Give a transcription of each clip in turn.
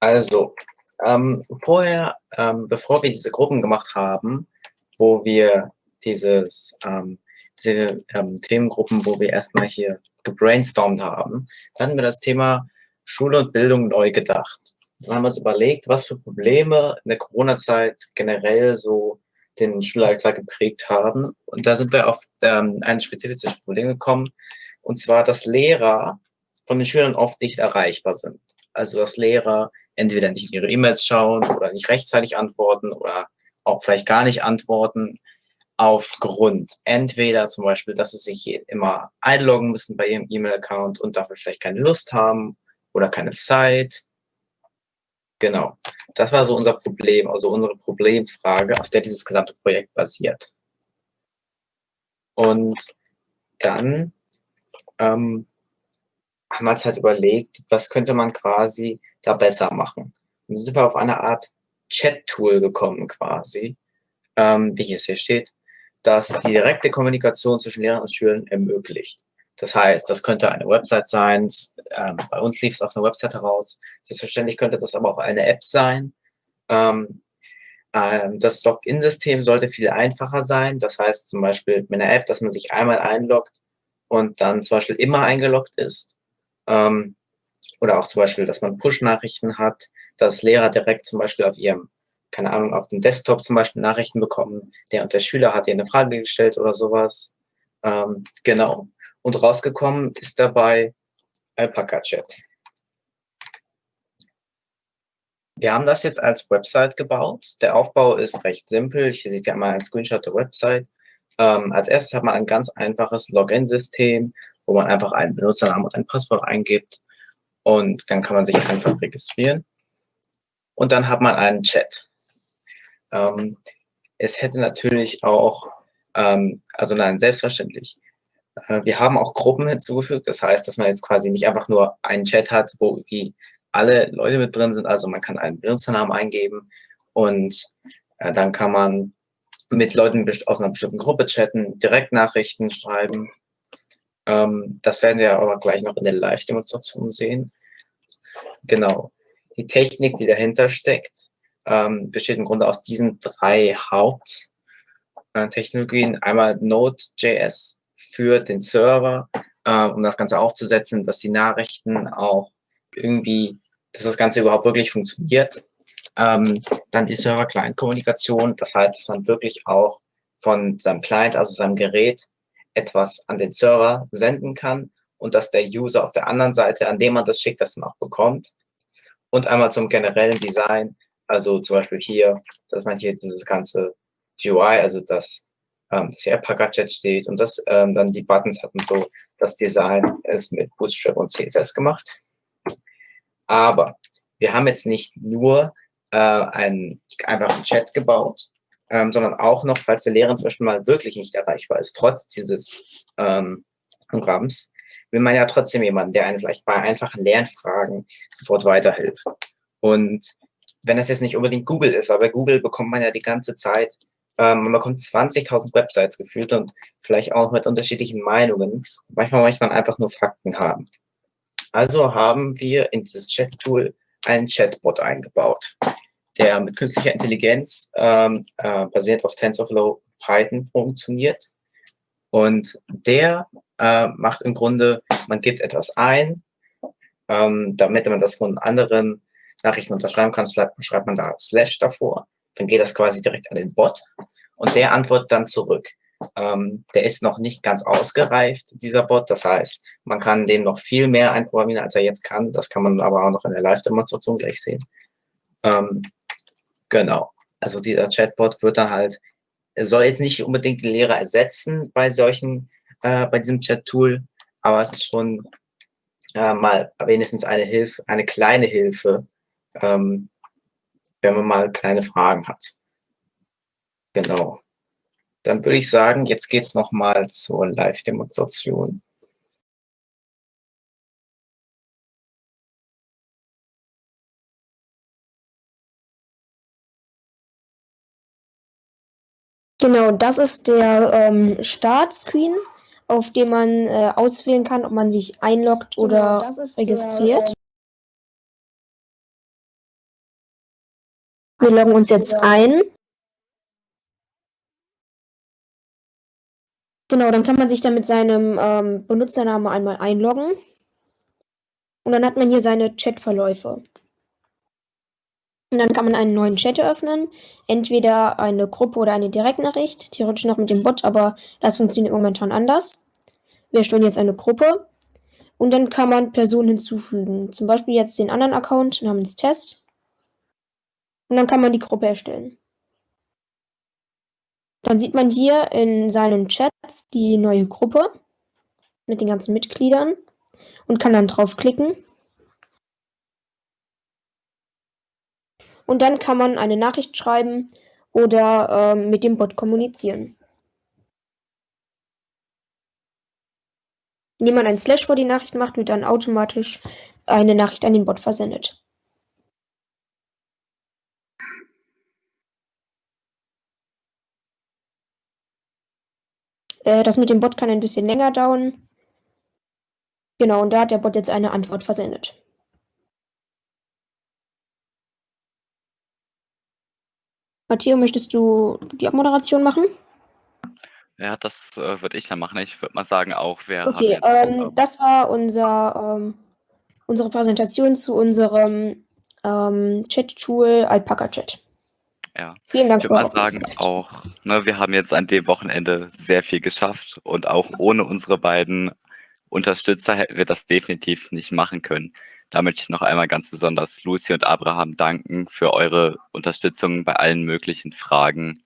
Also, ähm, vorher, ähm, bevor wir diese Gruppen gemacht haben, wo wir dieses, ähm, diese ähm, Themengruppen, wo wir erstmal hier gebrainstormt haben, dann hatten wir das Thema Schule und Bildung neu gedacht. Dann haben wir uns überlegt, was für Probleme in der Corona-Zeit generell so den Schulalltag geprägt haben. Und da sind wir auf ähm, ein spezifisches Problem gekommen, und zwar, dass Lehrer von den Schülern oft nicht erreichbar sind. Also, dass Lehrer entweder nicht in ihre E-Mails schauen oder nicht rechtzeitig antworten oder auch vielleicht gar nicht antworten aufgrund entweder zum Beispiel, dass sie sich immer einloggen müssen bei ihrem E-Mail-Account und dafür vielleicht keine Lust haben oder keine Zeit. Genau, das war so unser Problem, also unsere Problemfrage, auf der dieses gesamte Projekt basiert. Und dann ähm, haben wir uns halt überlegt, was könnte man quasi da besser machen. Und dann sind wir auf eine Art Chat-Tool gekommen quasi, ähm, wie es hier steht, das die direkte Kommunikation zwischen Lehrern und Schülern ermöglicht. Das heißt, das könnte eine Website sein, ähm, bei uns lief es auf einer Website heraus, selbstverständlich könnte das aber auch eine App sein. Ähm, ähm, das Login-System sollte viel einfacher sein, das heißt zum Beispiel mit einer App, dass man sich einmal einloggt und dann zum Beispiel immer eingeloggt ist. Ähm, oder auch zum Beispiel, dass man Push-Nachrichten hat, dass Lehrer direkt zum Beispiel auf ihrem, keine Ahnung, auf dem Desktop zum Beispiel Nachrichten bekommen, der und der Schüler hat dir eine Frage gestellt oder sowas. Ähm, genau. Und rausgekommen ist dabei Alpaca Chat. Wir haben das jetzt als Website gebaut. Der Aufbau ist recht simpel. Hier seht ihr einmal einen Screenshot der Website. Ähm, als erstes hat man ein ganz einfaches Login-System, wo man einfach einen Benutzernamen und ein Passwort eingibt und dann kann man sich einfach registrieren. Und dann hat man einen Chat. Ähm, es hätte natürlich auch, ähm, also nein, selbstverständlich. Äh, wir haben auch Gruppen hinzugefügt. Das heißt, dass man jetzt quasi nicht einfach nur einen Chat hat, wo wie alle Leute mit drin sind. Also man kann einen Benutzernamen eingeben und äh, dann kann man mit Leuten aus einer bestimmten Gruppe chatten, Direktnachrichten schreiben. Ähm, das werden wir aber gleich noch in der Live-Demonstration sehen. Genau. Die Technik, die dahinter steckt, ähm, besteht im Grunde aus diesen drei Haupttechnologien. Einmal Node.js für den Server, äh, um das Ganze aufzusetzen, dass die Nachrichten auch irgendwie, dass das Ganze überhaupt wirklich funktioniert. Ähm, dann die Server-Client-Kommunikation, das heißt, dass man wirklich auch von seinem Client, also seinem Gerät, etwas an den Server senden kann und dass der User auf der anderen Seite, an dem man das schickt, das dann auch bekommt. Und einmal zum generellen Design, also zum Beispiel hier, dass man hier dieses ganze GUI, also das, ähm, das hier App-Gadget steht und das ähm, dann die Buttons hat und so. Das Design ist mit Bootstrap und CSS gemacht. Aber wir haben jetzt nicht nur äh, einen einfachen Chat gebaut, ähm, sondern auch noch, falls der Lehrer zum Beispiel mal wirklich nicht erreichbar ist, trotz dieses ähm, Programms, will man ja trotzdem jemanden, der einen vielleicht bei einfachen Lernfragen sofort weiterhilft. Und wenn das jetzt nicht unbedingt Google ist, weil bei Google bekommt man ja die ganze Zeit, ähm, man bekommt 20.000 Websites gefühlt und vielleicht auch mit unterschiedlichen Meinungen. Manchmal möchte man einfach nur Fakten haben. Also haben wir in dieses Chat-Tool einen Chatbot eingebaut, der mit künstlicher Intelligenz ähm, äh, basiert auf TensorFlow Python funktioniert. Und der äh, macht im Grunde, man gibt etwas ein, ähm, damit man das von anderen Nachrichten unterschreiben kann, schreibt man da Slash davor. Dann geht das quasi direkt an den Bot und der antwortet dann zurück. Ähm, der ist noch nicht ganz ausgereift, dieser Bot. Das heißt, man kann dem noch viel mehr einprogrammieren, als er jetzt kann. Das kann man aber auch noch in der Live-Demonstration gleich sehen. Ähm, genau. Also dieser Chatbot wird dann halt, soll jetzt nicht unbedingt den Lehrer ersetzen bei solchen äh, bei diesem Chat-Tool, aber es ist schon äh, mal wenigstens eine Hilfe, eine kleine Hilfe, ähm, wenn man mal kleine Fragen hat. Genau. Dann würde ich sagen, jetzt geht es nochmal zur Live-Demonstration. Genau, das ist der ähm, Startscreen auf dem man äh, auswählen kann, ob man sich einloggt genau, oder registriert. Wir loggen uns jetzt ein. Genau, dann kann man sich dann mit seinem ähm, Benutzernamen einmal einloggen. Und dann hat man hier seine Chatverläufe. Und dann kann man einen neuen Chat eröffnen. Entweder eine Gruppe oder eine Direktnachricht. Theoretisch noch mit dem Bot, aber das funktioniert momentan anders. Wir erstellen jetzt eine Gruppe. Und dann kann man Personen hinzufügen. Zum Beispiel jetzt den anderen Account namens Test. Und dann kann man die Gruppe erstellen. Dann sieht man hier in seinen Chats die neue Gruppe mit den ganzen Mitgliedern und kann dann draufklicken. Und dann kann man eine Nachricht schreiben oder ähm, mit dem Bot kommunizieren. Indem man ein Slash vor die Nachricht macht, wird dann automatisch eine Nachricht an den Bot versendet. Äh, das mit dem Bot kann ein bisschen länger dauern. Genau, und da hat der Bot jetzt eine Antwort versendet. Matteo, möchtest du die Abmoderation machen? Ja, das äh, würde ich dann machen. Ich würde mal sagen, auch wer. Okay, ähm, das war unser, ähm, unsere Präsentation zu unserem ähm, Chat-Tool Alpaca Chat. Ja. Vielen Dank ich würde mal sagen, auch, ne, wir haben jetzt an dem Wochenende sehr viel geschafft und auch ohne unsere beiden Unterstützer hätten wir das definitiv nicht machen können. Da möchte ich noch einmal ganz besonders Lucy und Abraham danken für eure Unterstützung bei allen möglichen Fragen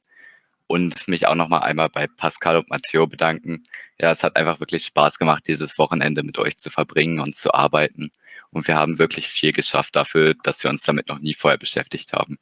und mich auch noch mal einmal bei Pascal und Matteo bedanken. Ja, es hat einfach wirklich Spaß gemacht, dieses Wochenende mit euch zu verbringen und zu arbeiten. Und wir haben wirklich viel geschafft dafür, dass wir uns damit noch nie vorher beschäftigt haben.